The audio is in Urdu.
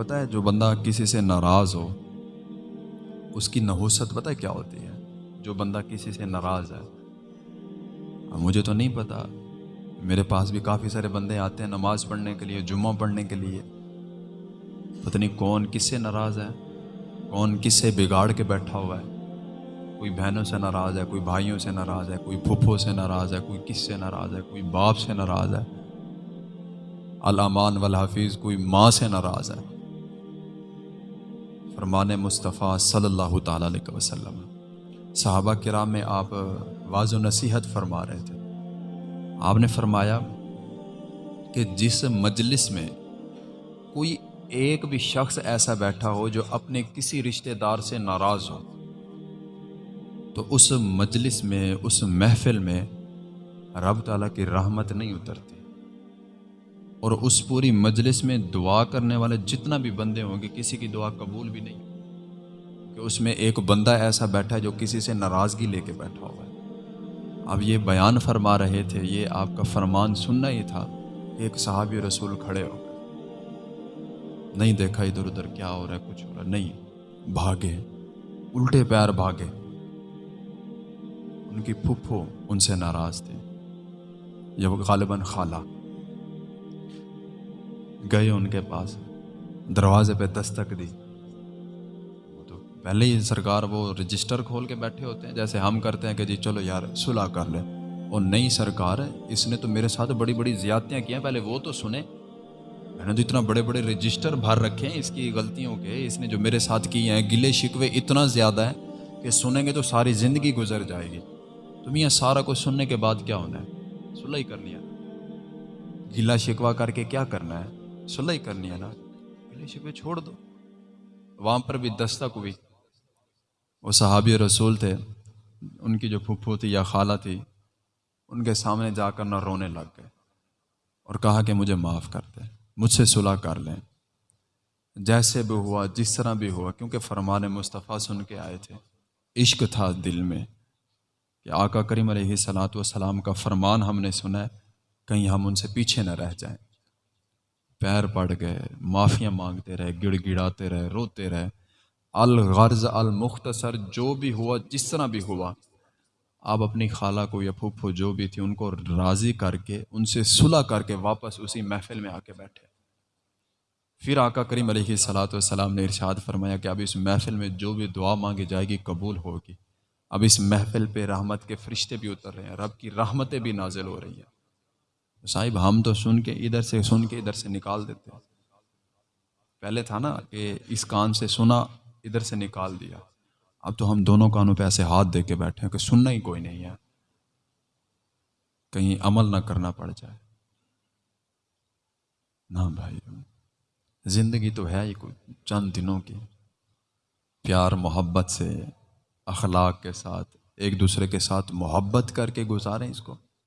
پتہ ہے، جو بندہ کسی سے ناراض ہو، اس کی نحوست پتہ ہے کیا ہوتی ہے؟ جو بندہ کسی سے ناراض ہے۔ مجھے تو نہیں پتہ، میرے پاس بھی کافی سارے بندے آتے ہیں نماز پڑھنے کے لیے، جمعہ پڑھنے کے لیے۔ پتہ نہیں کون کس سے ناراض ہے، کون کس سے بگاڑ کے بیٹھا ہوا ہے۔ کوئی بہنوں سے ناراض ہے، کوئی بھائیوں سے ناراض ہے، کوئی پھپھو سے ناراض ہے، کوئی کس سے ناراض ہے، کوئی باپ سے ناراض ہے۔ علامان والحفیظ کوئی ماں سے ناراض ہے۔ فرمان مصطفیٰ صلی اللہ تعالیٰ علیہ وسلم۔ صحابہ کرام میں آپ واض و نصیحت فرما رہے تھے۔ آپ نے فرمایا کہ جس مجلس میں کوئی ایک بھی شخص ایسا بیٹھا ہو جو اپنے کسی رشتہ دار سے ناراض ہو، تو اس مجلس میں، اس محفل میں رب تعالیٰ کی رحمت نہیں اترتی۔ اور اس پوری مجلس میں دعا کرنے والے جتنا بھی بندے ہوں گے، کسی کی دعا قبول بھی نہیں کہ اس میں ایک بندہ ایسا بیٹھا ہے جو کسی سے ناراضگی لے کے بیٹھا ہوا ہے۔ اب یہ بیان فرما رہے تھے، یہ آپ کا فرمان سننا ہی تھا۔ کہ ایک صحابی رسول کھڑے ہو گئے۔ نہیں دیکھا ادھر ادھر کیا ہو رہا ہے، کچھ ہو رہا ہے۔ نہیں، بھاگے۔ الٹے پیر بھاگے۔ ان کی پھپھو ان سے ناراض تھے۔ یہ غالباً خالہ۔ گئے ان کے پاس۔ دروازے پہ دستک دی۔ تو پہلے ہی سرکار وہ رجسٹر کھول کے بیٹھے ہوتے ہیں، جیسے ہم کرتے ہیں کہ جی چلو یار صلاح کر لیں۔ اور نئی سرکار ہے، اس نے تو میرے ساتھ بڑی بڑی زیادتیاں کی ہیں پہلے وہ تو سنیں۔ میں نے تو اتنا بڑے بڑے رجسٹر بھر رکھے ہیں اس کی غلطیوں کے۔ اس نے جو میرے ساتھ کی ہیں، گلے شکوے اتنا زیادہ ہے کہ سنیں گے تو ساری زندگی گزر جائے گی۔ تم یہ سارا کچھ سننے کے بعد کیا ہونا ہے؟ صلح ہی کرنی ہے گلا شکوا کر کے کیا کرنا ہے؟ صلح ہی کرنی ہے نا۔ گلے چھوڑ دو۔ وہاں پر بھی دستک ہوئی وہ صحابی رسول تھے۔ ان کی جو پھپھو تھی یا خالہ تھی، ان کے سامنے جا کر نہ رونے لگ گئے۔ اور کہا کہ مجھے معاف کر دیں، مجھ سے صلح کر لیں۔ جیسے بھی ہوا، جس طرح بھی ہوا، کیونکہ فرمان مصطفیٰ سن کے آئے تھے۔ عشق تھا دل میں کہ آقا کریم علیہ صلاحت وسلام کا فرمان ہم نے سنا ہے، کہیں ہم ان سے پیچھے نہ رہ جائیں۔ پیر پڑ گئے، معافیاں مانگتے رہے، گڑ گڑاتے رہے، روتے رہے۔ الغرض، المختصر جو بھی ہوا، جس طرح بھی ہوا، آپ اپنی خالہ کو یا پھوپھو جو بھی تھی، ان کو راضی کر کے، ان سے صلح کر کے واپس اسی محفل میں آ کے بیٹھے۔ پھر آقا کریم علیہ صلاۃ والسلام نے ارشاد فرمایا کہ اب اس محفل میں جو بھی دعا مانگی جائے گی، قبول ہوگی۔ اب اس محفل پہ رحمت کے فرشتے بھی اتر رہے ہیں، رب کی رحمتیں بھی نازل ہو رہی ہیں۔ صاحب، ہم تو سن کے ادھر سے، سن کے ادھر سے نکال دیتے پہلے تھا نا کہ اس کان سے سنا، ادھر سے نکال دیا۔ اب تو ہم دونوں کانوں پہ ایسے ہاتھ دے کے بیٹھے ہیں کہ سننا ہی کوئی نہیں ہے۔ کہیں عمل نہ کرنا پڑ جائے۔ نہ بھائی، زندگی تو ہے ہی کوئی، چند دنوں کی۔ پیار، محبت سے، اخلاق کے ساتھ، ایک دوسرے کے ساتھ محبت کر کے گزاریں اس کو۔